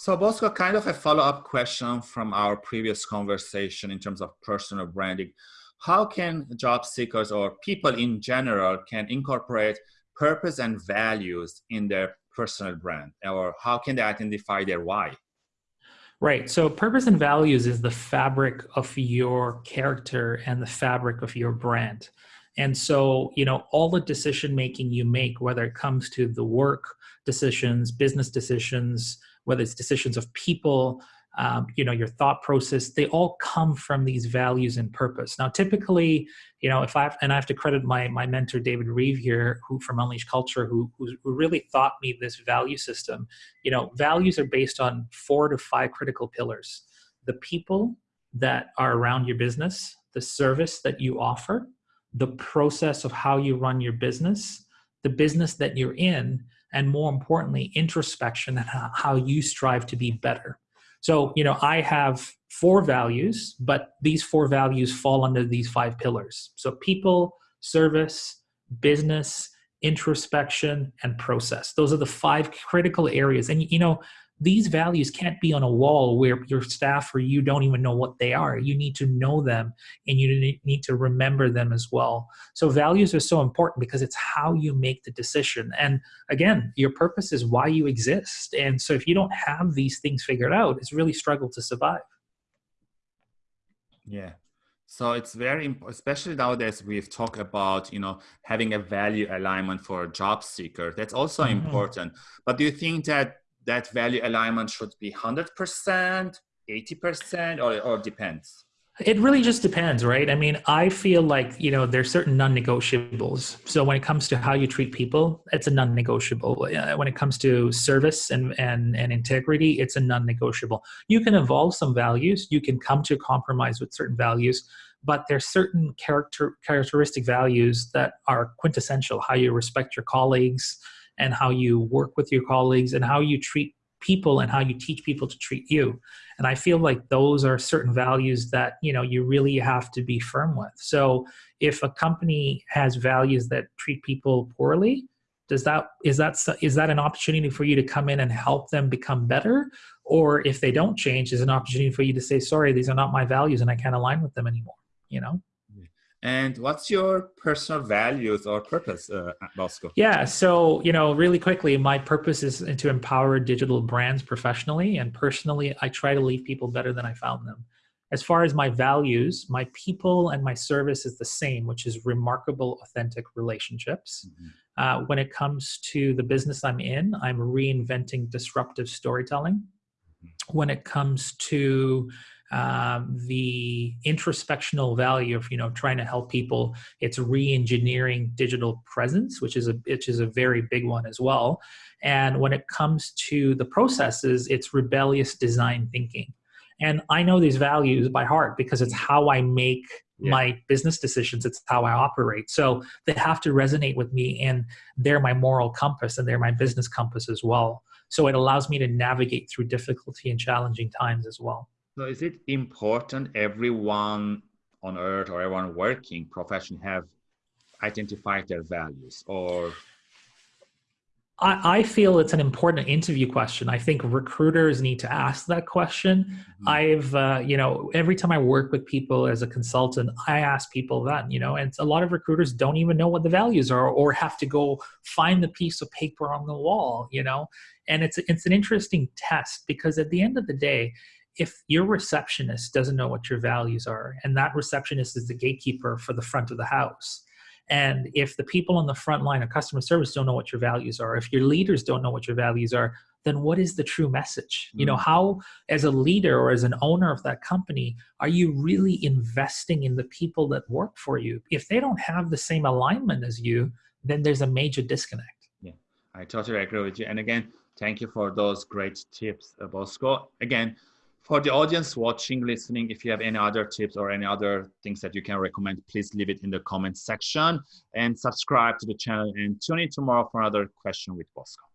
So Bosco, kind of a follow-up question from our previous conversation in terms of personal branding. How can job seekers or people in general can incorporate purpose and values in their personal brand? Or how can they identify their why? Right. So purpose and values is the fabric of your character and the fabric of your brand. And so, you know, all the decision making you make, whether it comes to the work decisions, business decisions, whether it's decisions of people, um, you know, your thought process, they all come from these values and purpose. Now, typically, you know, if I have, and I have to credit my my mentor David Reeve here, who from Unleash Culture, who who really taught me this value system. You know, values are based on four to five critical pillars: the people that are around your business, the service that you offer, the process of how you run your business, the business that you're in, and more importantly, introspection and how you strive to be better. So, you know, I have four values, but these four values fall under these five pillars. So, people, service, business, introspection, and process. Those are the five critical areas. And, you know, these values can't be on a wall where your staff or you don't even know what they are. You need to know them and you need to remember them as well. So values are so important because it's how you make the decision. And again, your purpose is why you exist. And so if you don't have these things figured out, it's really struggle to survive. Yeah. So it's very, especially nowadays, we've talked about, you know, having a value alignment for a job seeker. That's also mm -hmm. important. But do you think that that value alignment should be 100%, 80%, or, or depends? It really just depends, right? I mean, I feel like, you know, there's certain non-negotiables. So when it comes to how you treat people, it's a non-negotiable. Uh, when it comes to service and, and, and integrity, it's a non-negotiable. You can evolve some values. You can come to a compromise with certain values, but there's certain character characteristic values that are quintessential. How you respect your colleagues, and how you work with your colleagues and how you treat people and how you teach people to treat you. And i feel like those are certain values that you know you really have to be firm with. So if a company has values that treat people poorly does that is that is that an opportunity for you to come in and help them become better? Or if they don't change is an opportunity for you to say sorry these are not my values and i can't align with them anymore you know and what's your personal values or purpose uh, at Bosco? Yeah, so, you know, really quickly, my purpose is to empower digital brands professionally and personally. I try to leave people better than I found them. As far as my values, my people and my service is the same, which is remarkable, authentic relationships. Mm -hmm. uh, when it comes to the business I'm in, I'm reinventing disruptive storytelling. Mm -hmm. When it comes to um, the introspectional value of you know trying to help people it's re-engineering digital presence which is a which is a very big one as well. And when it comes to the processes it's rebellious design thinking. And i know these values by heart because it's how i make yeah. my business decisions. It's how i operate. So they have to resonate with me and they're my moral compass and they're my business compass as well. So it allows me to navigate through difficulty and challenging times as well so is it important everyone on earth or everyone working profession have identified their values or I, I feel it's an important interview question. I think recruiters need to ask that question. Mm -hmm. I've, uh, you know, every time I work with people as a consultant, I ask people that, you know, and a lot of recruiters don't even know what the values are or have to go find the piece of paper on the wall, you know, and it's, it's an interesting test because at the end of the day, if your receptionist doesn't know what your values are, and that receptionist is the gatekeeper for the front of the house, and if the people on the front line of customer service don't know what your values are, if your leaders don't know what your values are, then what is the true message? You know, mm. how, as a leader or as an owner of that company, are you really investing in the people that work for you? If they don't have the same alignment as you, then there's a major disconnect. Yeah, I totally agree with you. And again, thank you for those great tips, Bosco. Again, for the audience watching, listening, if you have any other tips or any other things that you can recommend, please leave it in the comment section and subscribe to the channel and tune in tomorrow for another question with Bosco.